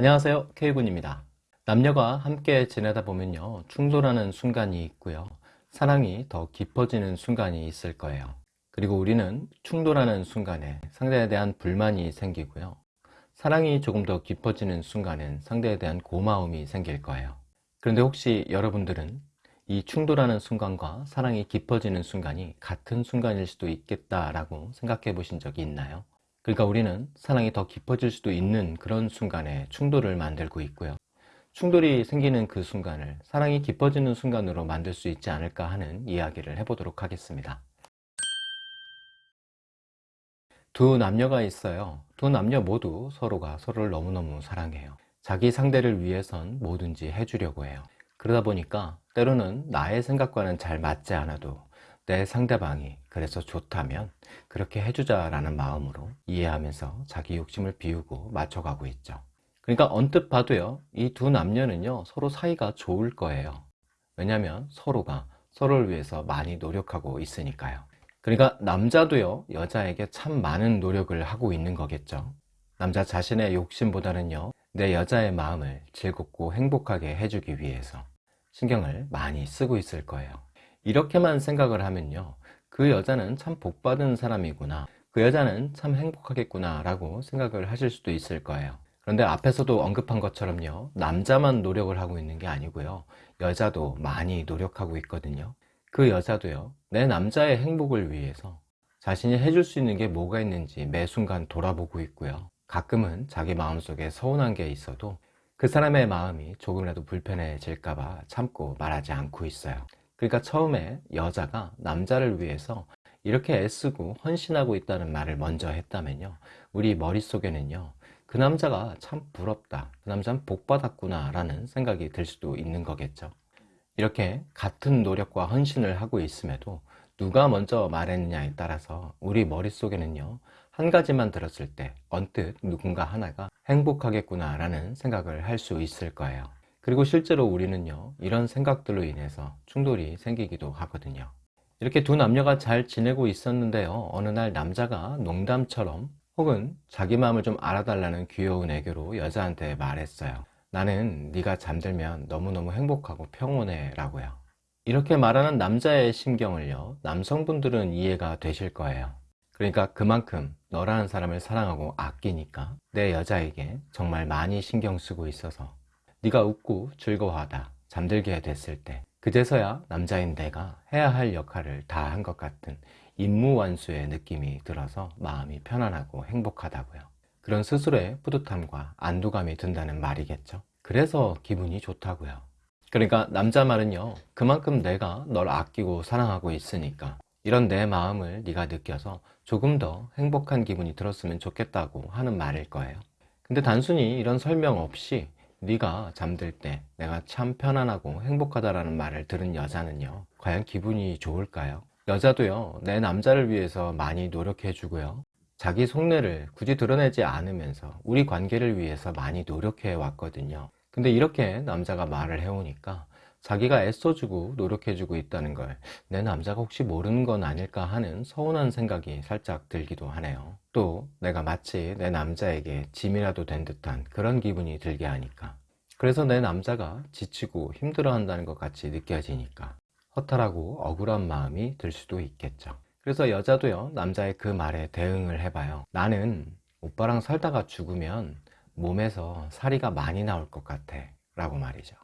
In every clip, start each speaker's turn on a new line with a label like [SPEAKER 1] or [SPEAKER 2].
[SPEAKER 1] 안녕하세요. K군입니다. 남녀가 함께 지내다 보면요 충돌하는 순간이 있고요. 사랑이 더 깊어지는 순간이 있을 거예요. 그리고 우리는 충돌하는 순간에 상대에 대한 불만이 생기고요. 사랑이 조금 더 깊어지는 순간엔 상대에 대한 고마움이 생길 거예요. 그런데 혹시 여러분들은 이 충돌하는 순간과 사랑이 깊어지는 순간이 같은 순간일 수도 있겠다라고 생각해 보신 적이 있나요? 그러니까 우리는 사랑이 더 깊어질 수도 있는 그런 순간에 충돌을 만들고 있고요. 충돌이 생기는 그 순간을 사랑이 깊어지는 순간으로 만들 수 있지 않을까 하는 이야기를 해보도록 하겠습니다. 두 남녀가 있어요. 두 남녀 모두 서로가 서로를 너무너무 사랑해요. 자기 상대를 위해선 뭐든지 해주려고 해요. 그러다 보니까 때로는 나의 생각과는 잘 맞지 않아도 내 상대방이 그래서 좋다면 그렇게 해주자 라는 마음으로 이해하면서 자기 욕심을 비우고 맞춰가고 있죠. 그러니까 언뜻 봐도요 이 두 남녀는요 서로 사이가 좋을 거예요. 왜냐하면 서로가 서로를 위해서 많이 노력하고 있으니까요. 그러니까 남자도요 여자에게 참 많은 노력을 하고 있는 거겠죠. 남자 자신의 욕심보다는요 내 여자의 마음을 즐겁고 행복하게 해주기 위해서 신경을 많이 쓰고 있을 거예요 이렇게만 생각을 하면요. 그 여자는 참 복받은 사람이구나. 그 여자는 참 행복하겠구나 라고 생각을 하실 수도 있을 거예요. 그런데 앞에서도 언급한 것처럼요. 남자만 노력을 하고 있는 게 아니고요. 여자도 많이 노력하고 있거든요. 그 여자도요. 내 남자의 행복을 위해서 자신이 해줄 수 있는 게 뭐가 있는지 매 순간 돌아보고 있고요. 가끔은 자기 마음속에 서운한 게 있어도 그 사람의 마음이 조금이라도 불편해질까봐 참고 말하지 않고 있어요 그러니까 처음에 여자가 남자를 위해서 이렇게 애쓰고 헌신하고 있다는 말을 먼저 했다면요. 우리 머릿속에는요 그 남자가 참 부럽다 그 남자는 복 받았구나 라는 생각이 들 수도 있는 거겠죠. 이렇게 같은 노력과 헌신을 하고 있음에도 누가 먼저 말했느냐에 따라서 우리 머릿속에는요 한 가지만 들었을 때 언뜻 누군가 하나가 행복하겠구나 라는 생각을 할 수 있을 거예요 그리고 실제로 우리는요 이런 생각들로 인해서 충돌이 생기기도 하거든요. 이렇게 두 남녀가 잘 지내고 있었는데요 어느 날 남자가 농담처럼 혹은 자기 마음을 좀 알아달라는 귀여운 애교로 여자한테 말했어요 나는 네가 잠들면 너무너무 행복하고 평온해 라고요. 이렇게 말하는 남자의 심경을요 남성분들은 이해가 되실 거예요. 그러니까 그만큼 너라는 사람을 사랑하고 아끼니까 내 여자에게 정말 많이 신경 쓰고 있어서 네가 웃고 즐거워하다 잠들게 됐을 때 그제서야 남자인 내가 해야 할 역할을 다 한 것 같은 임무완수의 느낌이 들어서 마음이 편안하고 행복하다고요. 그런 스스로의 뿌듯함과 안도감이 든다는 말이겠죠. 그래서 기분이 좋다고요. 그러니까 남자 말은요 그만큼 내가 널 아끼고 사랑하고 있으니까 이런 내 마음을 네가 느껴서 조금 더 행복한 기분이 들었으면 좋겠다고 하는 말일 거예요. 근데 단순히 이런 설명 없이 네가 잠들 때 내가 참 편안하고 행복하다라는 말을 들은 여자는요 과연 기분이 좋을까요? 여자도요 내 남자를 위해서 많이 노력해 주고요. 자기 속내를 굳이 드러내지 않으면서 우리 관계를 위해서 많이 노력해 왔거든요. 근데 이렇게 남자가 말을 해오니까 자기가 애써주고 노력해주고 있다는 걸 내 남자가 혹시 모르는 건 아닐까 하는 서운한 생각이 살짝 들기도 하네요 또 내가 마치 내 남자에게 짐이라도 된 듯한 그런 기분이 들게 하니까. 그래서 내 남자가 지치고 힘들어 한다는 것 같이 느껴지니까 허탈하고 억울한 마음이 들 수도 있겠죠. 그래서 여자도요 남자의 그 말에 대응을 해봐요. 나는 오빠랑 살다가 죽으면 몸에서 사리가 많이 나올 것 같아 라고 말이죠.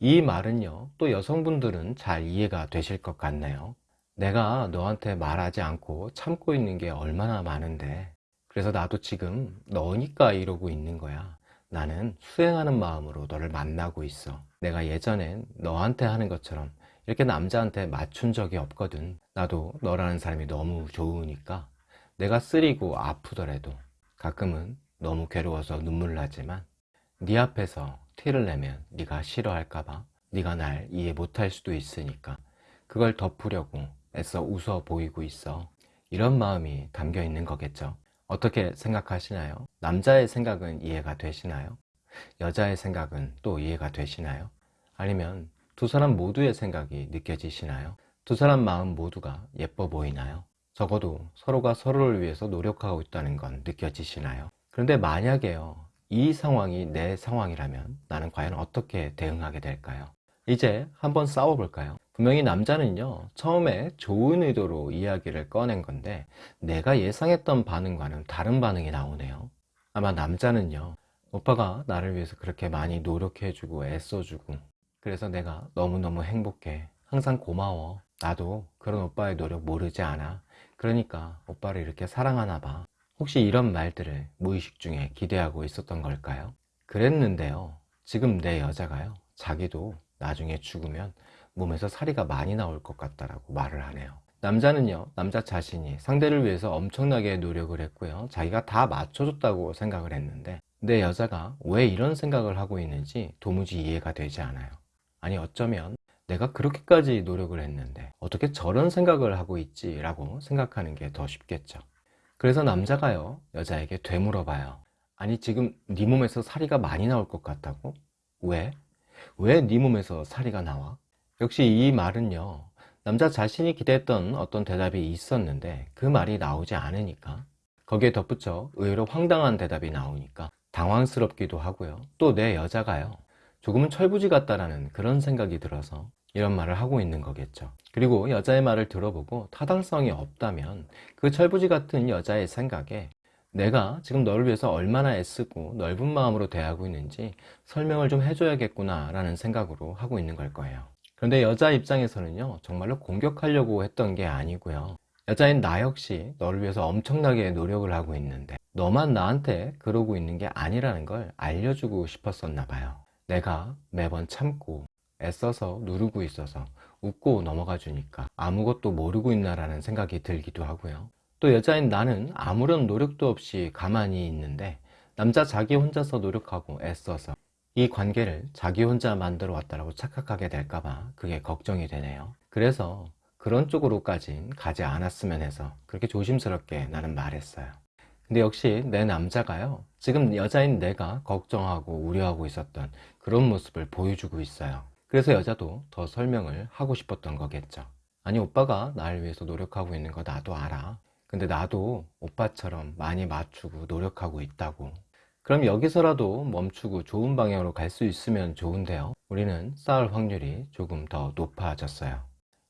[SPEAKER 1] 이 말은요 또 여성분들은 잘 이해가 되실 것 같네요 내가 너한테 말하지 않고 참고 있는 게 얼마나 많은데. 그래서 나도 지금 너니까 이러고 있는 거야. 나는 수행하는 마음으로 너를 만나고 있어. 내가 예전엔 너한테 하는 것처럼 이렇게 남자한테 맞춘 적이 없거든. 나도 너라는 사람이 너무 좋으니까. 내가 쓰리고 아프더라도 가끔은 너무 괴로워서 눈물 나지만 네 앞에서 티를 내면 네가 싫어할까봐 네가 날 이해 못할 수도 있으니까 그걸 덮으려고 애써 웃어 보이고 있어 이런 마음이 담겨 있는 거겠죠 어떻게 생각하시나요? 남자의 생각은 이해가 되시나요? 여자의 생각은 또 이해가 되시나요? 아니면 두 사람 모두의 생각이 느껴지시나요? 두 사람 마음 모두가 예뻐 보이나요? 적어도 서로가 서로를 위해서 노력하고 있다는 건 느껴지시나요? 그런데 만약에요 이 상황이 내 상황이라면 나는 과연 어떻게 대응하게 될까요? 이제 한번 싸워볼까요? 분명히 남자는요 처음에 좋은 의도로 이야기를 꺼낸 건데 내가 예상했던 반응과는 다른 반응이 나오네요 아마 남자는요 오빠가 나를 위해서 그렇게 많이 노력해주고 애써주고 그래서 내가 너무너무 행복해 항상 고마워 나도 그런 오빠의 노력 모르지 않아 그러니까 오빠를 이렇게 사랑하나 봐 혹시 이런 말들을 무의식 중에 기대하고 있었던 걸까요? 그랬는데요 지금 내 여자가요 자기도 나중에 죽으면 몸에서 사리가 많이 나올 것 같다라고 말을 하네요 남자는요 남자 자신이 상대를 위해서 엄청나게 노력을 했고요 자기가 다 맞춰줬다고 생각을 했는데 내 여자가 왜 이런 생각을 하고 있는지 도무지 이해가 되지 않아요 아니 어쩌면 내가 그렇게까지 노력을 했는데 어떻게 저런 생각을 하고 있지 라고 생각하는 게 더 쉽겠죠 그래서 남자가요 여자에게 되물어 봐요 아니 지금 네 몸에서 사리가 많이 나올 것 같다고? 왜? 왜 네 몸에서 사리가 나와? 역시 이 말은요 남자 자신이 기대했던 어떤 대답이 있었는데 그 말이 나오지 않으니까 거기에 덧붙여 의외로 황당한 대답이 나오니까 당황스럽기도 하고요. 또 내 여자가요 조금은 철부지 같다라는 그런 생각이 들어서 이런 말을 하고 있는 거겠죠. 그리고 여자의 말을 들어보고 타당성이 없다면 그 철부지 같은 여자의 생각에 내가 지금 너를 위해서 얼마나 애쓰고 넓은 마음으로 대하고 있는지 설명을 좀 해줘야겠구나 라는 생각으로 하고 있는 걸 거예요 그런데 여자 입장에서는요 정말로 공격하려고 했던 게 아니고요. 여자인 나 역시 너를 위해서 엄청나게 노력을 하고 있는데 너만 나한테 그러고 있는 게 아니라는 걸 알려주고 싶었었나 봐요. 내가 매번 참고 애써서 누르고 있어서 웃고 넘어가 주니까 아무것도 모르고 있나 라는 생각이 들기도 하고요. 또 여자인 나는 아무런 노력도 없이 가만히 있는데 남자 자기 혼자서 노력하고 애써서 이 관계를 자기 혼자 만들어 왔다고 착각하게 될까봐 그게 걱정이 되네요. 그래서 그런 쪽으로까진 가지 않았으면 해서 그렇게 조심스럽게 나는 말했어요. 근데 역시 내 남자가요 지금 여자인 내가 걱정하고 우려하고 있었던 그런 모습을 보여주고 있어요. 그래서 여자도 더 설명을 하고 싶었던 거겠죠. 아니 오빠가 나를 위해서 노력하고 있는 거 나도 알아. 근데 나도 오빠처럼 많이 맞추고 노력하고 있다고 그럼 여기서라도 멈추고 좋은 방향으로 갈 수 있으면 좋은데요. 우리는 싸울 확률이 조금 더 높아졌어요.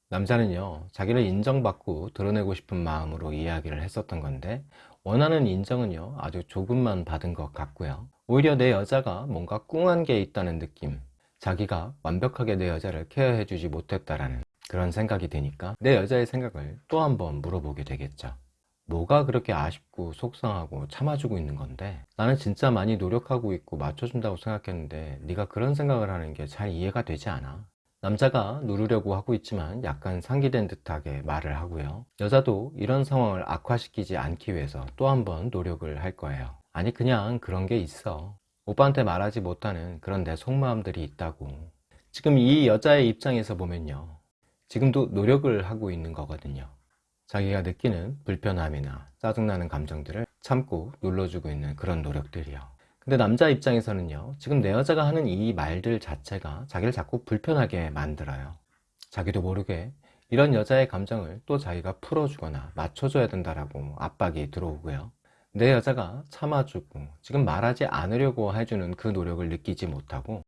[SPEAKER 1] 남자는요 자기를 인정받고 드러내고 싶은 마음으로 이야기를 했었던 건데 원하는 인정은요 아주 조금만 받은 것 같고요. 오히려 내 여자가 뭔가 꿍한 게 있다는 느낌 자기가 완벽하게 내 여자를 케어해 주지 못했다라는 그런 생각이 드니까 내 여자의 생각을 또 한번 물어보게 되겠죠 뭐가 그렇게 아쉽고 속상하고 참아주고 있는 건데 나는 진짜 많이 노력하고 있고 맞춰준다고 생각했는데 네가 그런 생각을 하는 게 잘 이해가 되지 않아. 남자가 누르려고 하고 있지만 약간 상기된 듯하게 말을 하고요. 여자도 이런 상황을 악화시키지 않기 위해서 또 한 번 노력을 할 거예요. 아니 그냥 그런 게 있어. 오빠한테 말하지 못하는 그런 내 속마음들이 있다고. 지금 이 여자의 입장에서 보면요. 지금도 노력을 하고 있는 거거든요 자기가 느끼는 불편함이나 짜증나는 감정들을 참고 눌러주고 있는 그런 노력들이요. 근데 남자 입장에서는요 지금 내 여자가 하는 이 말들 자체가 자기를 자꾸 불편하게 만들어요. 자기도 모르게 이런 여자의 감정을 또 자기가 풀어주거나 맞춰줘야 된다라고 압박이 들어오고요. 내 여자가 참아주고 지금 말하지 않으려고 해주는 그 노력을 느끼지 못하고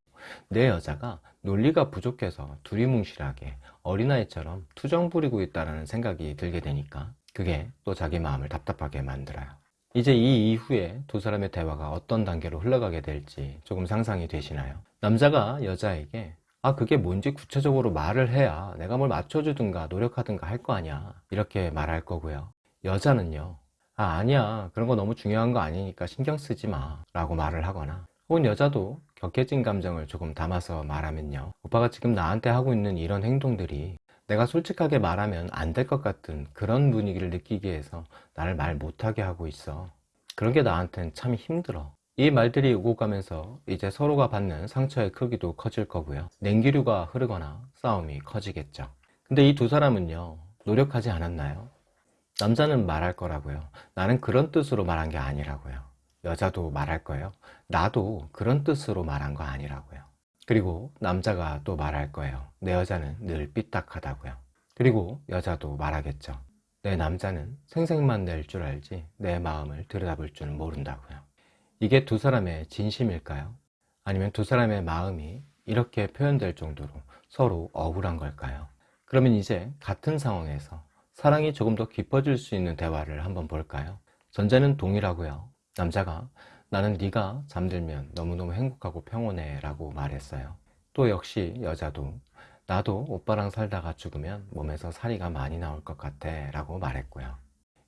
[SPEAKER 1] 내 여자가 논리가 부족해서 두리뭉실하게 어린아이처럼 투정 부리고 있다는 생각이 들게 되니까 그게 또 자기 마음을 답답하게 만들어요. 이제 이 이후에 두 사람의 대화가 어떤 단계로 흘러가게 될지 조금 상상이 되시나요? 남자가 여자에게 아 그게 뭔지 구체적으로 말을 해야 내가 뭘 맞춰주든가 노력하든가 할 거 아니야. 이렇게 말할 거고요. 여자는요 아 아니야. 그런 거 너무 중요한 거 아니니까 신경 쓰지 마. 라고 말을 하거나 혹은 여자도 격해진 감정을 조금 담아서 말하면요. 오빠가 지금 나한테 하고 있는 이런 행동들이 내가 솔직하게 말하면 안 될 것 같은 그런 분위기를 느끼게 해서 나를 말 못하게 하고 있어. 그런 게 나한텐 참 힘들어. 이 말들이 오고 가면서 이제 서로가 받는 상처의 크기도 커질 거고요. 냉기류가 흐르거나 싸움이 커지겠죠. 근데 이 두 사람은요 노력하지 않았나요? 남자는 말할 거라고요. 나는 그런 뜻으로 말한 게 아니라고요 여자도 말할 거예요 나도 그런 뜻으로 말한 거 아니라고요 그리고 남자가 또 말할 거예요 내 여자는 늘 삐딱하다고요 그리고 여자도 말하겠죠 내 남자는 생색만 낼 줄 알지 내 마음을 들여다볼 줄은 모른다고요 이게 두 사람의 진심일까요? 아니면 두 사람의 마음이 이렇게 표현될 정도로 서로 억울한 걸까요? 그러면 이제 같은 상황에서 사랑이 조금 더 깊어질 수 있는 대화를 한번 볼까요? 전제는 동일하고요. 남자가 나는 네가 잠들면 너무너무 행복하고 평온해 라고 말했어요. 또 역시 여자도 나도 오빠랑 살다가 죽으면 몸에서 살이가 많이 나올 것 같아 라고 말했고요.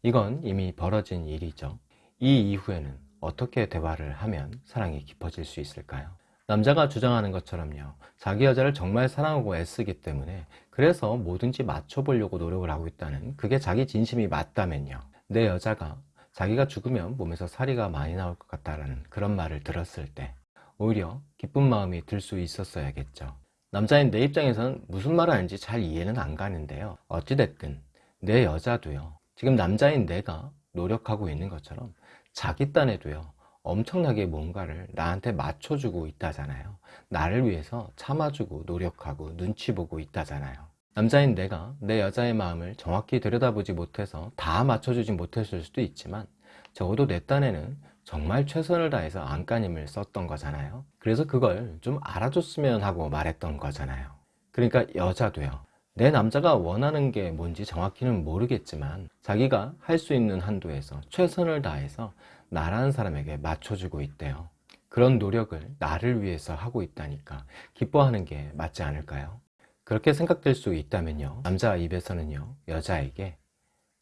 [SPEAKER 1] 이건 이미 벌어진 일이죠. 이 이후에는 어떻게 대화를 하면 사랑이 깊어질 수 있을까요? 남자가 주장하는 것처럼요. 자기 여자를 정말 사랑하고 애쓰기 때문에 그래서 뭐든지 맞춰보려고 노력을 하고 있다는 그게 자기 진심이 맞다면요. 내 여자가 자기가 죽으면 몸에서 살이가 많이 나올 것 같다라는 그런 말을 들었을 때 오히려 기쁜 마음이 들 수 있었어야겠죠. 남자인 내 입장에선 무슨 말을 하는지 잘 이해는 안 가는데요. 어찌됐든 내 여자도요. 지금 남자인 내가 노력하고 있는 것처럼 자기 딴에도요. 엄청나게 뭔가를 나한테 맞춰주고 있다잖아요. 나를 위해서 참아주고 노력하고 눈치 보고 있다잖아요. 남자인 내가 내 여자의 마음을 정확히 들여다보지 못해서 다 맞춰주지 못했을 수도 있지만 적어도 내 딴에는 정말 최선을 다해서 안간힘을 썼던 거잖아요. 그래서 그걸 좀 알아줬으면 하고 말했던 거잖아요. 그러니까 여자도요. 내 남자가 원하는 게 뭔지 정확히는 모르겠지만 자기가 할 수 있는 한도에서 최선을 다해서 나라는 사람에게 맞춰주고 있대요. 그런 노력을 나를 위해서 하고 있다니까 기뻐하는 게 맞지 않을까요? 그렇게 생각될 수 있다면요. 남자 입에서는요. 여자에게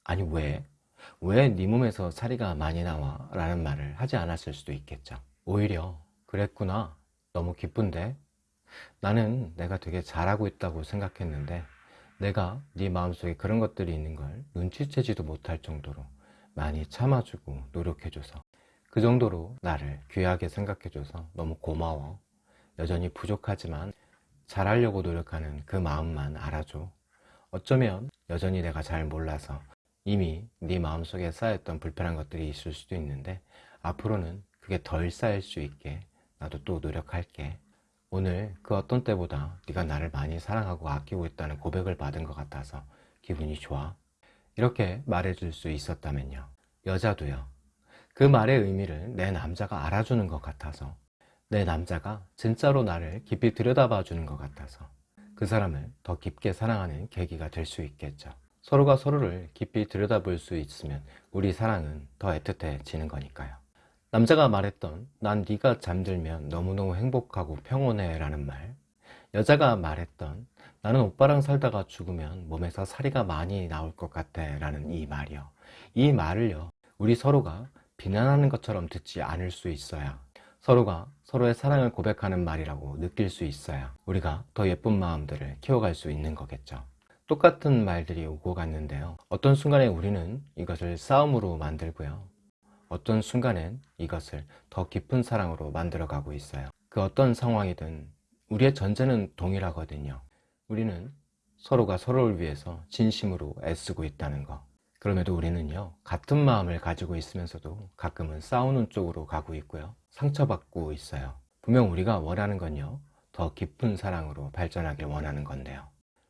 [SPEAKER 1] 아니 왜? 왜 네 몸에서 살이가 많이 나와? 라는 말을 하지 않았을 수도 있겠죠. 오히려 그랬구나. 너무 기쁜데? 나는 내가 되게 잘하고 있다고 생각했는데 내가 네 마음속에 그런 것들이 있는 걸 눈치채지도 못할 정도로 많이 참아주고 노력해줘서 그 정도로 나를 귀하게 생각해줘서 너무 고마워 여전히 부족하지만 잘하려고 노력하는 그 마음만 알아줘. 어쩌면 여전히 내가 잘 몰라서 이미 네 마음속에 쌓였던 불편한 것들이 있을 수도 있는데 앞으로는 그게 덜 쌓일 수 있게 나도 또 노력할게. 오늘 그 어떤 때보다 네가 나를 많이 사랑하고 아끼고 있다는 고백을 받은 것 같아서 기분이 좋아. 이렇게 말해줄 수 있었다면요. 여자도요. 그 말의 의미를 내 남자가 알아주는 것 같아서 내 남자가 진짜로 나를 깊이 들여다봐 주는 것 같아서 그 사람을 더 깊게 사랑하는 계기가 될 수 있겠죠. 서로가 서로를 깊이 들여다볼 수 있으면 우리 사랑은 더 애틋해지는 거니까요. 남자가 말했던 난 네가 잠들면 너무너무 행복하고 평온해 라는 말 여자가 말했던 나는 오빠랑 살다가 죽으면 몸에서 살이가 많이 나올 것 같아 라는 이 말이요. 이 말을요 우리 서로가 비난하는 것처럼 듣지 않을 수 있어야 서로가 서로의 사랑을 고백하는 말이라고 느낄 수 있어야 우리가 더 예쁜 마음들을 키워갈 수 있는 거겠죠. 똑같은 말들이 오고 갔는데요. 어떤 순간에 우리는 이것을 싸움으로 만들고요. 어떤 순간엔 이것을 더 깊은 사랑으로 만들어 가고 있어요. 그 어떤 상황이든 우리의 전제는 동일하거든요. 우리는 서로가 서로를 위해서 진심으로 애쓰고 있다는 거 그럼에도 우리는요 같은 마음을 가지고 있으면서도 가끔은 싸우는 쪽으로 가고 있고요. 상처받고 있어요. 분명 우리가 원하는 건요 더 깊은 사랑으로 발전하길 원하는 건데요.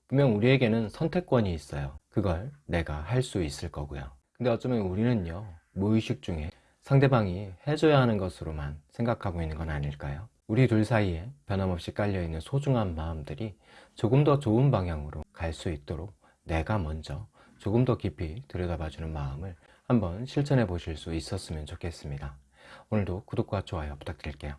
[SPEAKER 1] 분명 우리에게는 선택권이 있어요. 그걸 내가 할 수 있을 거고요. 근데 어쩌면 우리는요 무의식 중에 상대방이 해줘야 하는 것으로만 생각하고 있는 건 아닐까요? 우리 둘 사이에 변함없이 깔려있는 소중한 마음들이 조금 더 좋은 방향으로 갈 수 있도록 내가 먼저 조금 더 깊이 들여다봐주는 마음을 한번 실천해 보실 수 있었으면 좋겠습니다. 오늘도 구독과 좋아요 부탁드릴게요.